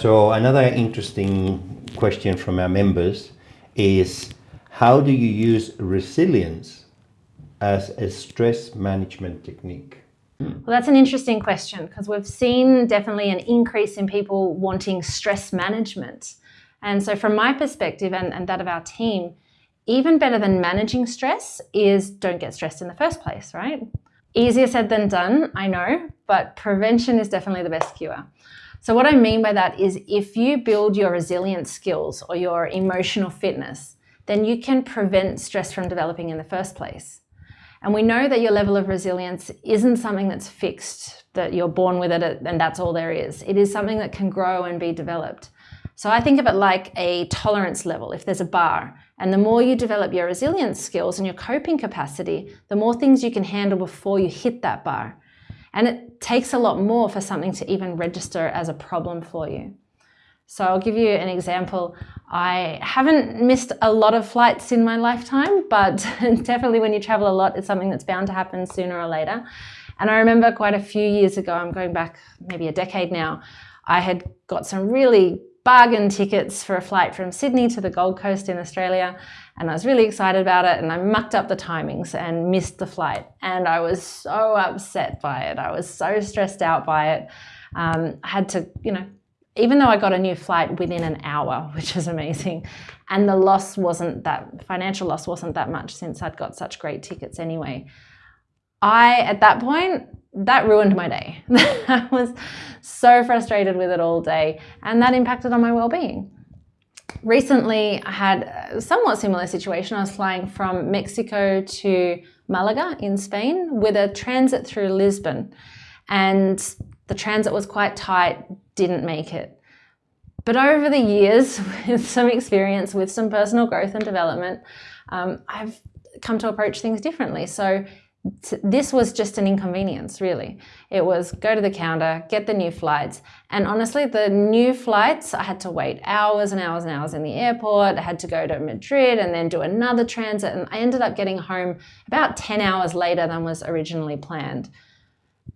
So another interesting question from our members is how do you use resilience as a stress management technique? Well, that's an interesting question because we've seen definitely an increase in people wanting stress management. And so from my perspective and, and that of our team, even better than managing stress is don't get stressed in the first place, right? Easier said than done, I know, but prevention is definitely the best cure. So what I mean by that is if you build your resilience skills or your emotional fitness, then you can prevent stress from developing in the first place. And we know that your level of resilience isn't something that's fixed, that you're born with it and that's all there is. It is something that can grow and be developed. So I think of it like a tolerance level, if there's a bar. And the more you develop your resilience skills and your coping capacity, the more things you can handle before you hit that bar. And it takes a lot more for something to even register as a problem for you. So I'll give you an example. I haven't missed a lot of flights in my lifetime, but definitely when you travel a lot, it's something that's bound to happen sooner or later. And I remember quite a few years ago, I'm going back maybe a decade now, I had got some really bargain tickets for a flight from Sydney to the Gold Coast in Australia and I was really excited about it and I mucked up the timings and missed the flight and I was so upset by it. I was so stressed out by it. Um, I had to, you know, even though I got a new flight within an hour, which is amazing, and the loss wasn't that, financial loss wasn't that much since I'd got such great tickets anyway. I, at that point, that ruined my day. I was so frustrated with it all day and that impacted on my well-being. Recently, I had a somewhat similar situation. I was flying from Mexico to Malaga in Spain with a transit through Lisbon and the transit was quite tight, didn't make it. But over the years, with some experience, with some personal growth and development, um, I've come to approach things differently. So this was just an inconvenience, really. It was go to the counter, get the new flights. And honestly, the new flights, I had to wait hours and hours and hours in the airport. I had to go to Madrid and then do another transit. And I ended up getting home about 10 hours later than was originally planned.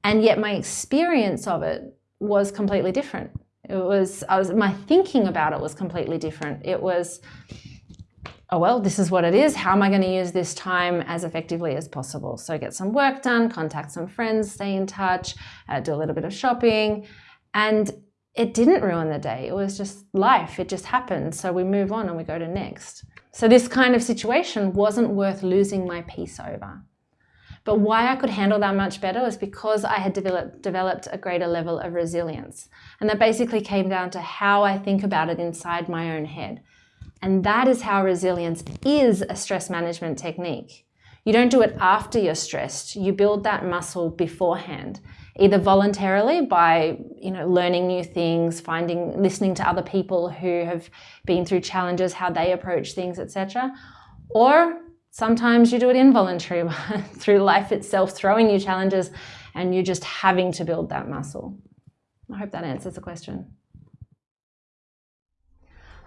And yet my experience of it was completely different. It was, I was, my thinking about it was completely different. It was, oh, well, this is what it is. How am I going to use this time as effectively as possible? So get some work done, contact some friends, stay in touch, uh, do a little bit of shopping. And it didn't ruin the day. It was just life. It just happened. So we move on and we go to next. So this kind of situation wasn't worth losing my peace over. But why I could handle that much better was because I had developed, developed a greater level of resilience. And that basically came down to how I think about it inside my own head. And that is how resilience is a stress management technique. You don't do it after you're stressed. You build that muscle beforehand, either voluntarily by you know, learning new things, finding, listening to other people who have been through challenges, how they approach things, etc. Or sometimes you do it involuntarily through life itself, throwing you challenges and you're just having to build that muscle. I hope that answers the question.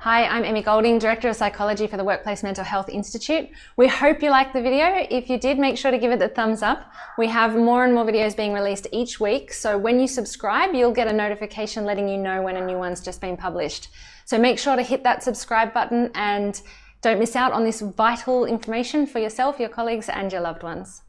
Hi, I'm Emmy Golding, Director of Psychology for the Workplace Mental Health Institute. We hope you liked the video. If you did, make sure to give it the thumbs up. We have more and more videos being released each week, so when you subscribe, you'll get a notification letting you know when a new one's just been published. So make sure to hit that subscribe button and don't miss out on this vital information for yourself, your colleagues and your loved ones.